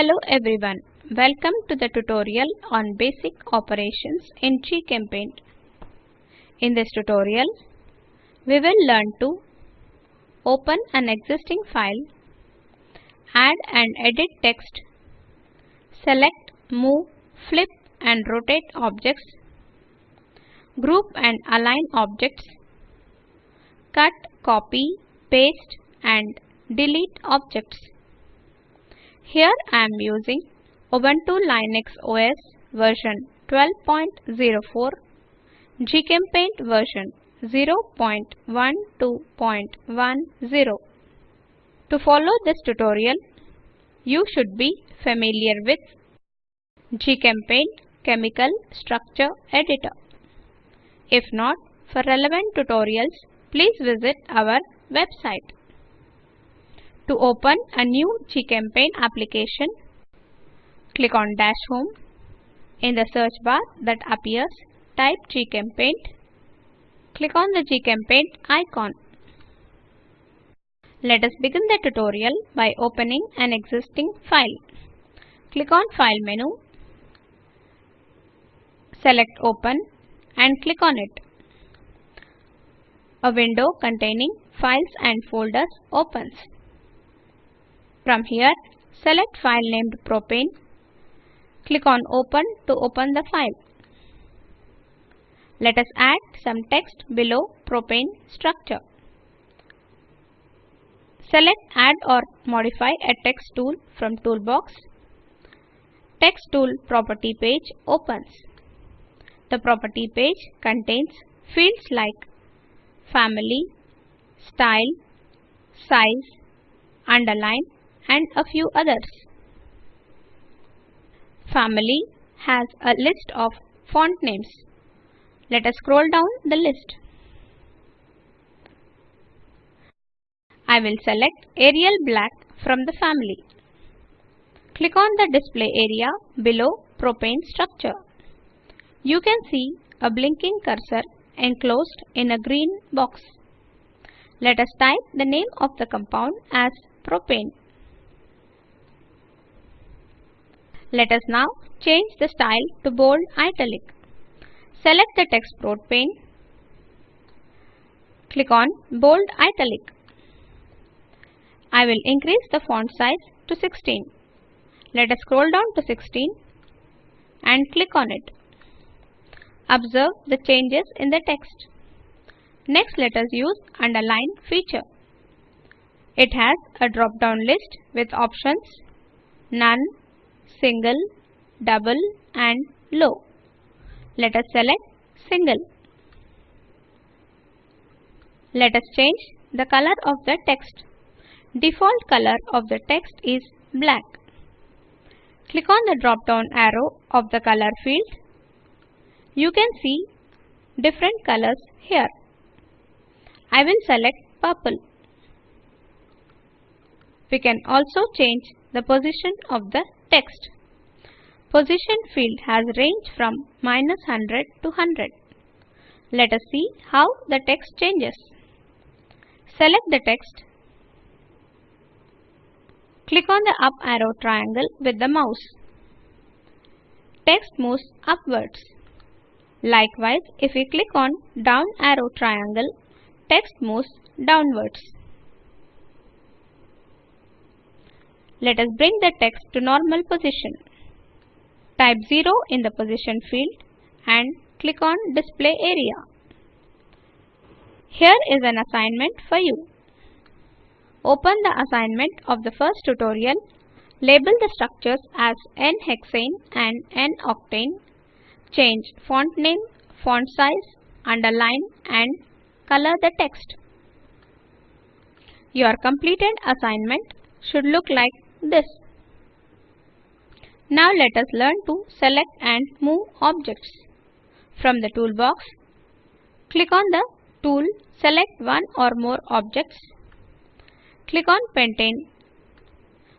Hello everyone, welcome to the tutorial on basic operations in GChemPaint. In this tutorial, we will learn to open an existing file, add and edit text, select, move, flip and rotate objects, group and align objects, cut, copy, paste and delete objects. Here I am using Ubuntu Linux OS version 12.04, GChemPaint version 0.12.10. To follow this tutorial, you should be familiar with GChemPaint Chemical Structure Editor. If not, for relevant tutorials, please visit our website. To open a new GChemPaint application, click on Dash Home. In the search bar that appears, type GChemPaint. Click on the GChemPaint icon. Let us begin the tutorial by opening an existing file. Click on File menu, select Open and click on it. A window containing files and folders opens. From here, select file named propane. Click on Open to open the file. Let us add some text below propane structure. Select Add or modify a text tool from Toolbox. Text tool property page opens. The property page contains fields like family, style, size, underline and a few others. Family has a list of font names. Let us scroll down the list. I will select Arial Black from the family. Click on the display area below propane structure. You can see a blinking cursor enclosed in a green box. Let us type the name of the compound as propane. Let us now change the style to bold italic. Select the text propane. Click on bold italic. I will increase the font size to 16. Let us scroll down to 16 and click on it. Observe the changes in the text. Next let us use underline feature. It has a drop down list with options none, single, double and low. Let us select single. Let us change the color of the text. Default color of the text is black. Click on the drop down arrow of the color field. You can see different colors here. I will select purple. We can also change the position of the text. Position field has range from minus 100 to 100. Let us see how the text changes. Select the text Click on the up arrow triangle with the mouse. Text moves upwards. Likewise, if we click on down arrow triangle, text moves downwards. Let us bring the text to normal position. Type 0 in the position field and click on display area. Here is an assignment for you. Open the assignment of the first tutorial. Label the structures as N-hexane and N-octane. Change font name, font size, underline and color the text. Your completed assignment should look like this. Now let us learn to select and move objects. From the toolbox, click on the tool, select one or more objects Click on pentane.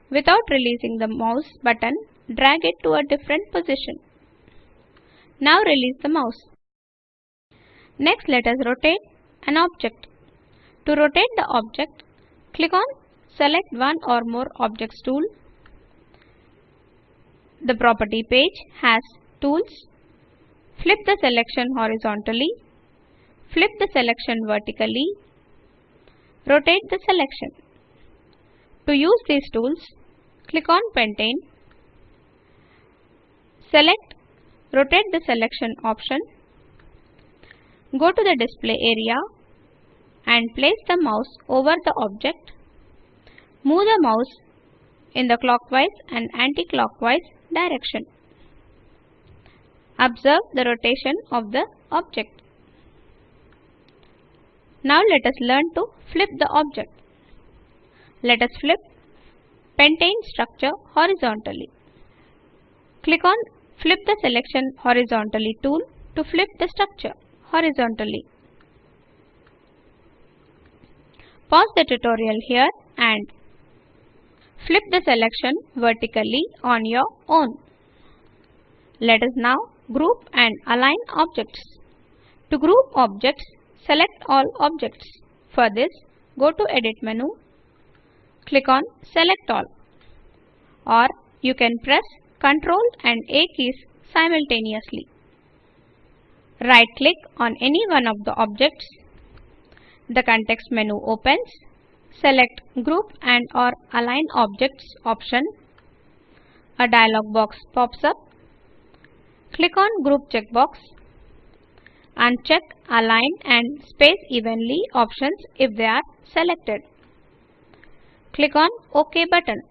Without releasing the mouse button, drag it to a different position. Now release the mouse. Next let us rotate an object. To rotate the object, click on Select one or more objects tool. The property page has tools. Flip the selection horizontally. Flip the selection vertically. Rotate the selection. To use these tools, click on Pentane. Select Rotate the selection option. Go to the display area and place the mouse over the object. Move the mouse in the clockwise and anti-clockwise direction. Observe the rotation of the object. Now let us learn to flip the object. Let us flip pentane structure horizontally. Click on Flip the selection horizontally tool to flip the structure horizontally. Pause the tutorial here and flip the selection vertically on your own. Let us now group and align objects. To group objects, select all objects. For this, go to Edit menu, click on Select All or you can press Ctrl and A keys simultaneously. Right click on any one of the objects. The context menu opens. Select Group and or Align Objects option. A dialog box pops up. Click on Group checkbox. Uncheck Align and Space Evenly options if they are selected. Click on OK button.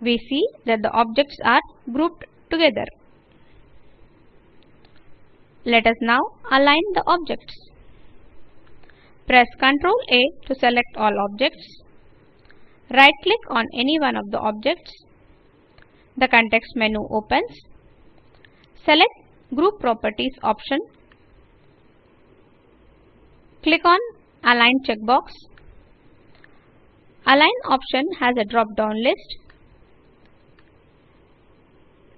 We see that the objects are grouped together. Let us now align the objects. Press Ctrl A to select all objects. Right click on any one of the objects. The context menu opens. Select Group Properties option. Click on Align checkbox. Align option has a drop down list.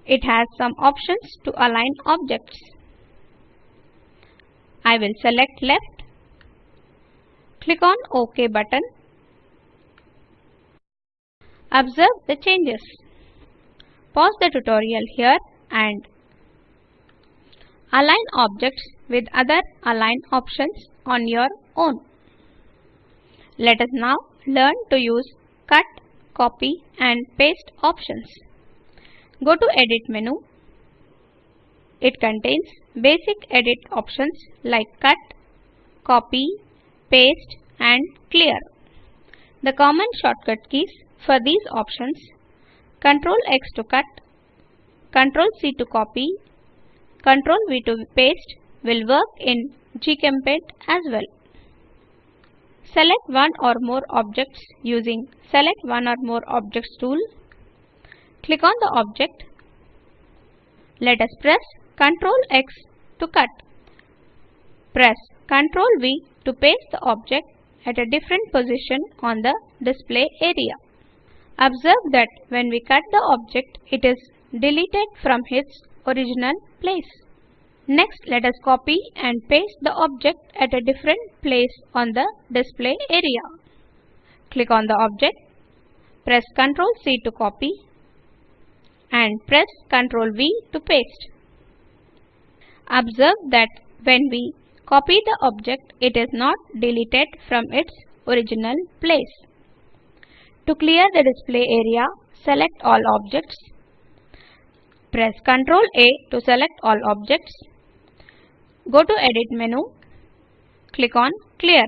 It has some options to align objects. I will select left. Click on OK button. Observe the changes. Pause the tutorial here and align objects with other align options on your own. Let us now learn to use cut, copy and paste options. Go to Edit menu. It contains basic edit options like cut, copy, paste and clear. The common shortcut keys for these options Ctrl X to cut, Ctrl C to copy, Ctrl V to paste will work in GChempaint as well. Select one or more objects using Select one or more objects tool. Click on the object. Let us press Ctrl X to cut. Press Ctrl V to paste the object at a different position on the display area. Observe that when we cut the object, it is deleted from its original place. Next, let us copy and paste the object at a different place on the display area. Click on the object, press Ctrl C to copy and press Ctrl V to paste. Observe that when we copy the object, it is not deleted from its original place. To clear the display area, select all objects. Press Ctrl A to select all objects. Go to Edit menu. Click on Clear.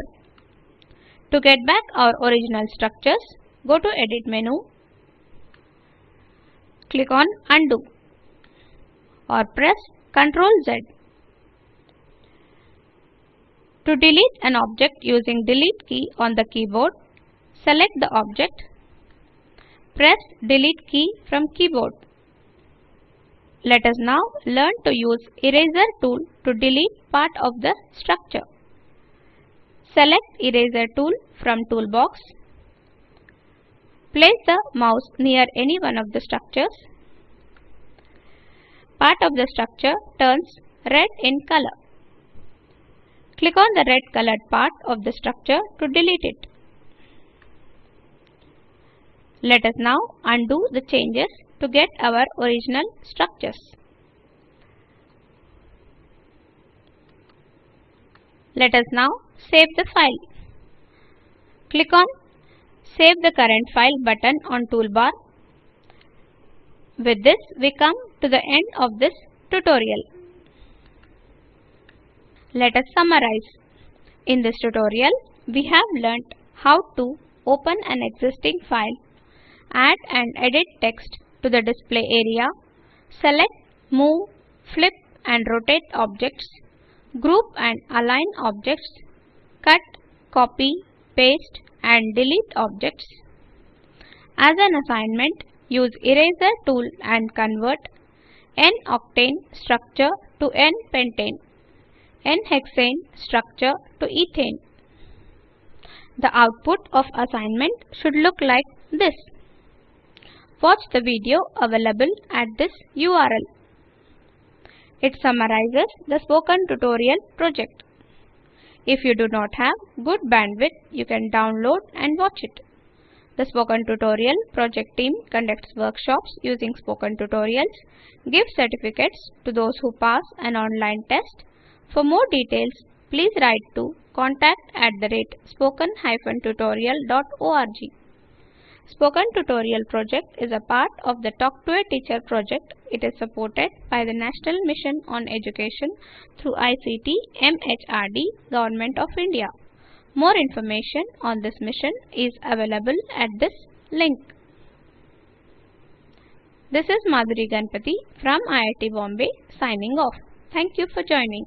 To get back our original structures, go to Edit menu click on Undo or press Ctrl Z. To delete an object using Delete key on the keyboard, select the object. Press Delete key from keyboard. Let us now learn to use Eraser tool to delete part of the structure. Select Eraser tool from toolbox Place the mouse near any one of the structures. Part of the structure turns red in color. Click on the red colored part of the structure to delete it. Let us now undo the changes to get our original structures. Let us now save the file. Click on Save the current file button on toolbar. With this, we come to the end of this tutorial. Let us summarize. In this tutorial, we have learnt how to open an existing file, add and edit text to the display area, select, move, flip and rotate objects, group and align objects, cut, copy, paste and delete objects. As an assignment, use eraser tool and convert N-octane structure to N-pentane, N-hexane structure to ethane. The output of assignment should look like this. Watch the video available at this URL. It summarizes the spoken tutorial project. If you do not have good bandwidth, you can download and watch it. The Spoken Tutorial project team conducts workshops using Spoken Tutorials, gives certificates to those who pass an online test. For more details, please write to contact at the rate spoken-tutorial.org. Spoken Tutorial project is a part of the Talk to a Teacher project. It is supported by the National Mission on Education through ICT MHRD Government of India. More information on this mission is available at this link. This is Madhuri Ganpati from IIT Bombay signing off. Thank you for joining.